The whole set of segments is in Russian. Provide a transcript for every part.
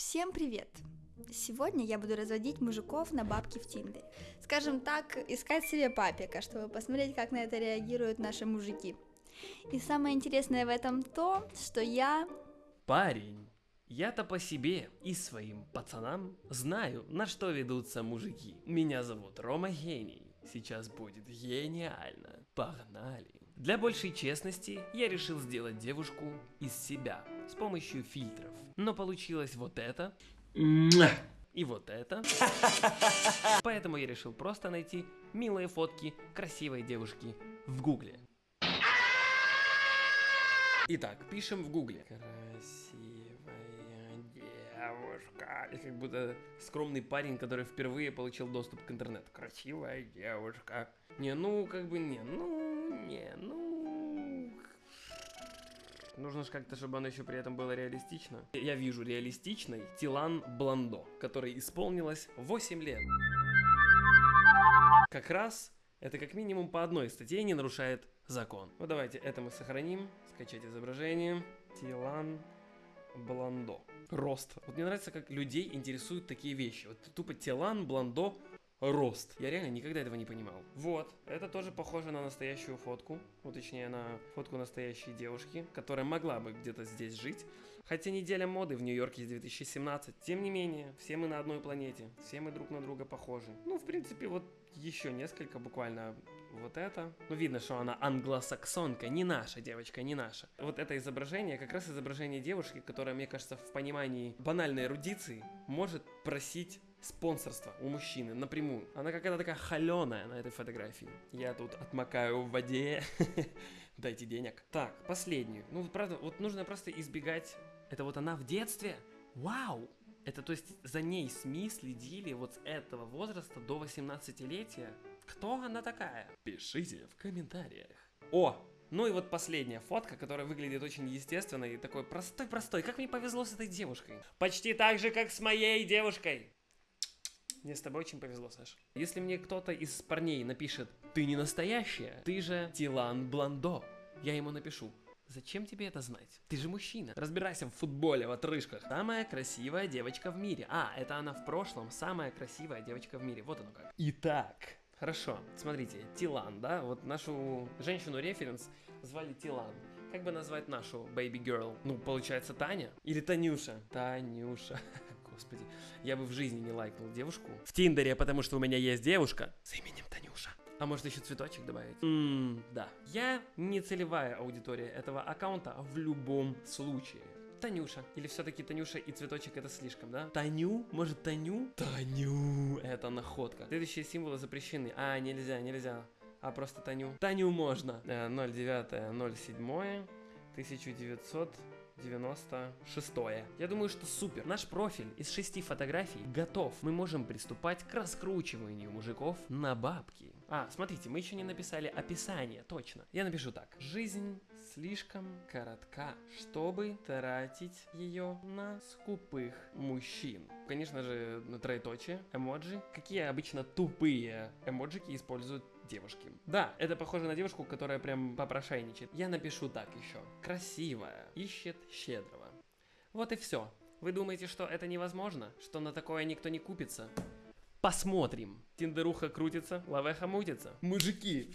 Всем привет! Сегодня я буду разводить мужиков на бабки в Тиндере. Скажем так, искать себе папика, чтобы посмотреть, как на это реагируют наши мужики. И самое интересное в этом то, что я... Парень, я-то по себе и своим пацанам знаю, на что ведутся мужики. Меня зовут Рома Гений. Сейчас будет гениально. Погнали. Для большей честности я решил сделать девушку из себя с помощью фильтров. Но получилось вот это. И вот это. Поэтому я решил просто найти милые фотки красивой девушки в гугле. Итак, пишем в гугле. Красивая девушка. И как будто скромный парень, который впервые получил доступ к интернету. Красивая девушка. Не, ну, как бы не, ну, не, ну... Нужно же как-то, чтобы оно еще при этом было реалистично. Я вижу реалистичной Тилан Бландо, которой исполнилось 8 лет. Как раз это как минимум по одной статье не нарушает закон. Ну давайте это мы сохраним, скачать изображение. Тилан Бландо. Рост. Вот мне нравится, как людей интересуют такие вещи. Вот тупо Тилан Бландо рост. Я реально никогда этого не понимал. Вот, это тоже похоже на настоящую фотку, ну точнее на фотку настоящей девушки, которая могла бы где-то здесь жить. Хотя неделя моды в Нью-Йорке с 2017. Тем не менее, все мы на одной планете, все мы друг на друга похожи. Ну, в принципе, вот еще несколько буквально вот это. Ну, видно, что она англосаксонка, не наша девочка, не наша. Вот это изображение, как раз изображение девушки, которая, мне кажется, в понимании банальной эрудиции может просить спонсорство у мужчины напрямую. Она какая-то такая холеная на этой фотографии. Я тут отмокаю в воде. Дайте денег. Так, последнюю. Ну, правда, вот нужно просто избегать... Это вот она в детстве? Вау! Это то есть за ней СМИ следили вот с этого возраста до 18-летия? Кто она такая? Пишите в комментариях. О, ну и вот последняя фотка, которая выглядит очень естественно и такой простой-простой. Как мне повезло с этой девушкой. Почти так же, как с моей девушкой. Мне с тобой очень повезло, Саш. Если мне кто-то из парней напишет «Ты не настоящая, ты же Тилан Бландо», я ему напишу Зачем тебе это знать? Ты же мужчина. Разбирайся в футболе, в отрыжках. Самая красивая девочка в мире. А, это она в прошлом. Самая красивая девочка в мире. Вот оно как. Итак, хорошо. Смотрите, Тилан, да? Вот нашу женщину-референс звали Тилан. Как бы назвать нашу baby girl? Ну, получается, Таня? Или Танюша? Танюша. Господи, я бы в жизни не лайкнул девушку в Тиндере, потому что у меня есть девушка с именем Танюша. А может еще цветочек добавить? Ммм, да. Я не целевая аудитория этого аккаунта в любом случае. Танюша. Или все-таки Танюша и цветочек это слишком, да? Таню? Может Таню? Таню. Это находка. Следующие символы запрещены. А, нельзя, нельзя. А просто Таню. Таню можно. 09, 07, 1900. 96 -е. Я думаю, что супер. Наш профиль из шести фотографий готов. Мы можем приступать к раскручиванию мужиков на бабки. А, смотрите, мы еще не написали описание, точно. Я напишу так. Жизнь слишком коротка, чтобы тратить ее на скупых мужчин. Конечно же, на троеточие, эмоджи. Какие обычно тупые эмоджики используют девушки. Да, это похоже на девушку, которая прям попрошайничает. Я напишу так еще. Красивая, ищет щедрого. Вот и все. Вы думаете, что это невозможно? Что на такое никто не купится? Посмотрим. Тиндеруха крутится, лавеха мутится. Мужики,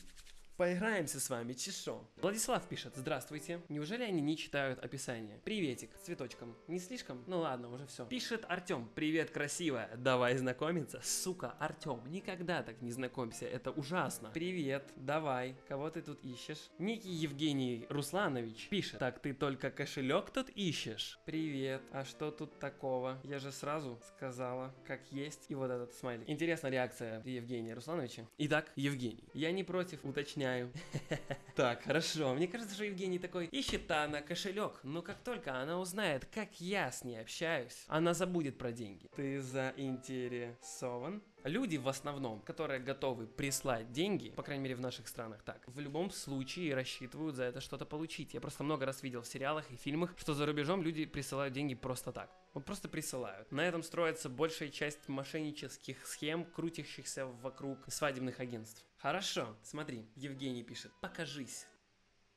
Поиграемся с вами, чешо. Владислав пишет, здравствуйте. Неужели они не читают описание? Приветик, цветочком. Не слишком? Ну ладно, уже все. Пишет Артем, привет, красивая. Давай знакомиться. Сука, Артем, никогда так не знакомься, это ужасно. Привет, давай. Кого ты тут ищешь? Некий Евгений Русланович пишет, так ты только кошелек тут ищешь? Привет, а что тут такого? Я же сразу сказала, как есть. И вот этот смайлик. Интересная реакция Евгения Руслановича. Итак, Евгений, я не против уточнять объясняю. Так, хорошо. Мне кажется, что Евгений такой, ищет она кошелек, но как только она узнает, как я с ней общаюсь, она забудет про деньги. Ты заинтересован? Люди в основном, которые готовы прислать деньги, по крайней мере в наших странах так, в любом случае рассчитывают за это что-то получить. Я просто много раз видел в сериалах и фильмах, что за рубежом люди присылают деньги просто так. Вот просто присылают. На этом строится большая часть мошеннических схем, крутящихся вокруг свадебных агентств. Хорошо, смотри, Евгений пишет, покажись.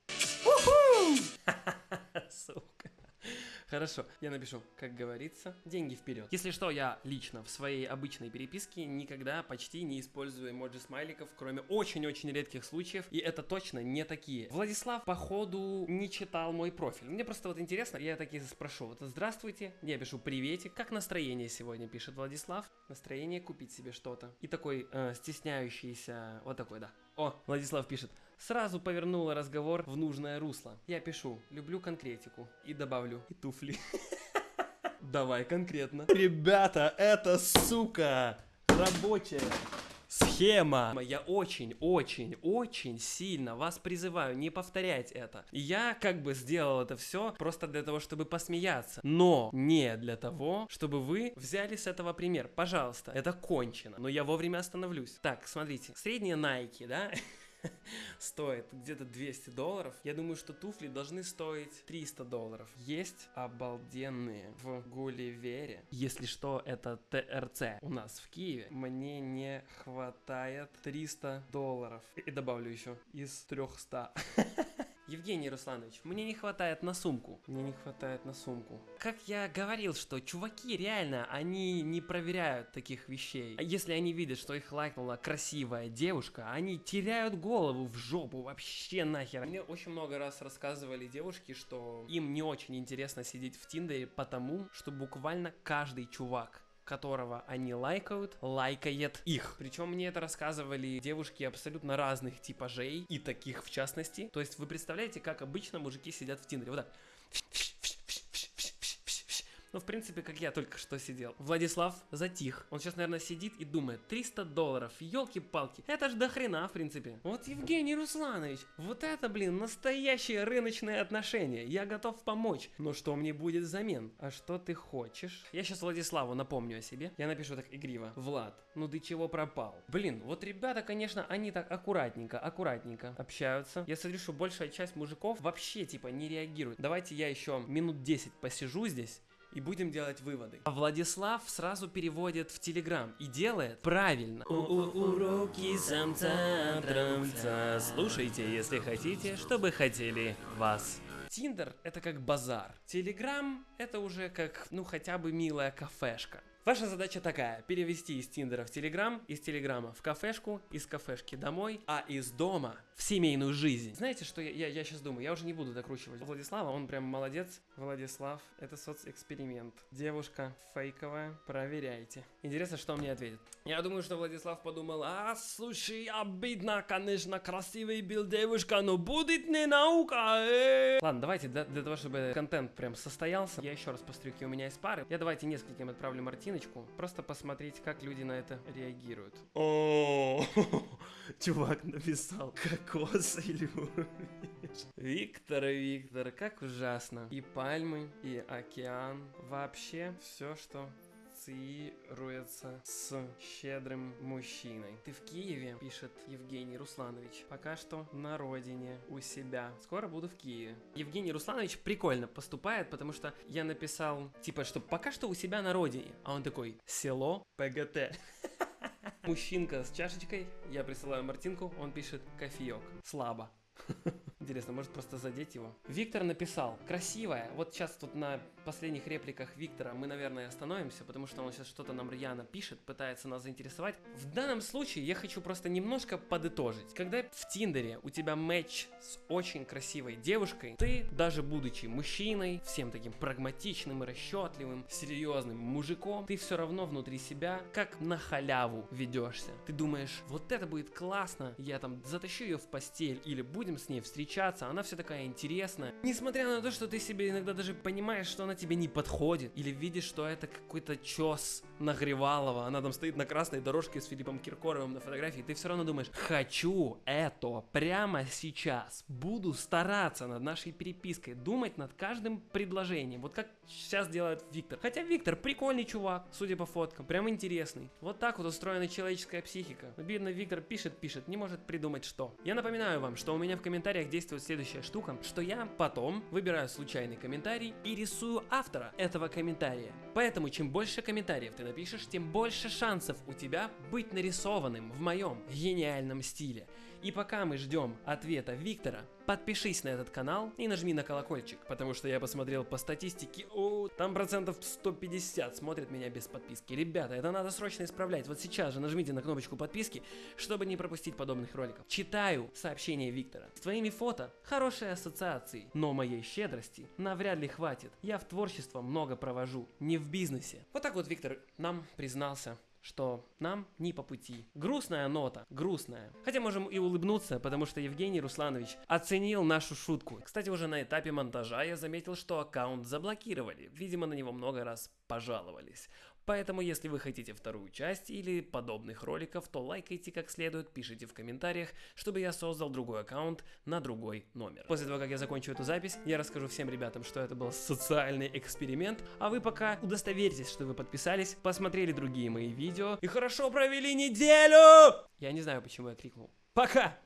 Сука. Хорошо, я напишу, как говорится, деньги вперед. Если что, я лично в своей обычной переписке никогда почти не использую эмоджи смайликов, кроме очень-очень редких случаев, и это точно не такие. Владислав, походу, не читал мой профиль. Мне просто вот интересно, я такие спрошу, вот здравствуйте, я пишу приветик, как настроение сегодня, пишет Владислав. Настроение купить себе что-то. И такой э, стесняющийся, вот такой, да. О, Владислав пишет, сразу повернула разговор в нужное русло. Я пишу, люблю конкретику. И добавлю, и туфли. Давай конкретно. Ребята, это сука рабочая схема. Я очень, очень, очень сильно вас призываю не повторять это. Я как бы сделал это все просто для того, чтобы посмеяться, но не для того, чтобы вы взяли с этого пример. Пожалуйста, это кончено, но я вовремя остановлюсь. Так, смотрите, средние Nike, да? стоит где-то 200 долларов. Я думаю, что туфли должны стоить 300 долларов. Есть обалденные в Гулливере. Если что, это ТРЦ у нас в Киеве. Мне не хватает 300 долларов. И добавлю еще из 300. Евгений Русланович, мне не хватает на сумку. Мне не хватает на сумку. Как я говорил, что чуваки реально, они не проверяют таких вещей. Если они видят, что их лайкнула красивая девушка, они теряют голову в жопу вообще нахер. Мне очень много раз рассказывали девушки, что им не очень интересно сидеть в Тиндере, потому что буквально каждый чувак которого они лайкают, лайкает их. Причем мне это рассказывали девушки абсолютно разных типажей, и таких в частности. То есть вы представляете, как обычно мужики сидят в Тиндере. Вот так. Ну, в принципе, как я только что сидел. Владислав затих. Он сейчас, наверное, сидит и думает, 300 долларов, елки-палки. Это ж до хрена, в принципе. Вот Евгений Русланович, вот это, блин, настоящие рыночные отношения. Я готов помочь. Но что мне будет взамен? А что ты хочешь? Я сейчас Владиславу напомню о себе. Я напишу так игриво. Влад, ну ты чего пропал? Блин, вот ребята, конечно, они так аккуратненько, аккуратненько общаются. Я смотрю, что большая часть мужиков вообще, типа, не реагирует. Давайте я еще минут 10 посижу здесь и будем делать выводы. А Владислав сразу переводит в Телеграм и делает правильно. Уроки самца трамца. Слушайте, если хотите, чтобы хотели вас. Тиндер это как базар. Телеграм это уже как, ну хотя бы милая кафешка. Ваша задача такая, перевести из Тиндера в Телеграм, из Телеграма в кафешку, из кафешки домой, а из дома в семейную жизнь. Знаете, что я, я, я сейчас думаю? Я уже не буду докручивать Владислава, он прям молодец. Владислав, это соцэксперимент. Девушка фейковая, проверяйте. Интересно, что мне ответит. Я думаю, что Владислав подумал, а, слушай, обидно, конечно, красивый был девушка, но будет не наука, э. Ладно, давайте, для, для того, чтобы контент прям состоялся, я еще раз посмотрю, какие у меня есть пары. Я давайте нескольким отправлю Мартин картиночку, просто посмотреть, как люди на это реагируют. О, чувак написал, кокос или Виктор, Виктор, как ужасно. И пальмы, и океан, вообще все, что ассоциируется с щедрым мужчиной. Ты в Киеве, пишет Евгений Русланович. Пока что на родине, у себя. Скоро буду в Киеве. Евгений Русланович прикольно поступает, потому что я написал, типа, что пока что у себя на родине. А он такой, село ПГТ. Мужчинка с чашечкой, я присылаю Мартинку, он пишет кофеек. Слабо. Интересно, может просто задеть его? Виктор написал, красивая. Вот сейчас тут на последних репликах Виктора мы, наверное, остановимся, потому что он сейчас что-то нам рьяно пишет, пытается нас заинтересовать. В данном случае я хочу просто немножко подытожить. Когда в Тиндере у тебя матч с очень красивой девушкой, ты, даже будучи мужчиной, всем таким прагматичным и расчетливым, серьезным мужиком, ты все равно внутри себя как на халяву ведешься. Ты думаешь, вот это будет классно, я там затащу ее в постель или будем с ней встречаться, она вся такая интересная. Несмотря на то, что ты себе иногда даже понимаешь, что она тебе не подходит, или видишь, что это какой-то чес Нагревалова, она там стоит на красной дорожке с Филиппом Киркоровым на фотографии, ты все равно думаешь, хочу это прямо сейчас, буду стараться над нашей перепиской, думать над каждым предложением, вот как сейчас делает Виктор. Хотя Виктор прикольный чувак, судя по фоткам, прям интересный. Вот так вот устроена человеческая психика. Бедный Виктор пишет, пишет, не может придумать что. Я напоминаю вам, что у меня в комментариях действует следующая штука, что я потом выбираю случайный комментарий и рисую автора этого комментария. Поэтому чем больше комментариев ты напишешь, тем больше шансов у тебя быть нарисованным в моем гениальном стиле. И пока мы ждем ответа Виктора, подпишись на этот канал и нажми на колокольчик, потому что я посмотрел по статистике, о, там процентов 150 смотрят меня без подписки. Ребята, это надо срочно исправлять. Вот сейчас же нажмите на кнопочку подписки, чтобы не пропустить подобных роликов. Читаю сообщение Виктора. С твоими фото хорошие ассоциации, но моей щедрости навряд ли хватит. Я в творчество много провожу, не в бизнесе. Вот так вот Виктор нам признался что нам не по пути. Грустная нота, грустная. Хотя можем и улыбнуться, потому что Евгений Русланович оценил нашу шутку. Кстати, уже на этапе монтажа я заметил, что аккаунт заблокировали. Видимо, на него много раз пожаловались. Поэтому, если вы хотите вторую часть или подобных роликов, то лайкайте как следует, пишите в комментариях, чтобы я создал другой аккаунт на другой номер. После того, как я закончу эту запись, я расскажу всем ребятам, что это был социальный эксперимент, а вы пока удостоверьтесь, что вы подписались, посмотрели другие мои видео и хорошо провели неделю! Я не знаю, почему я крикнул. Пока!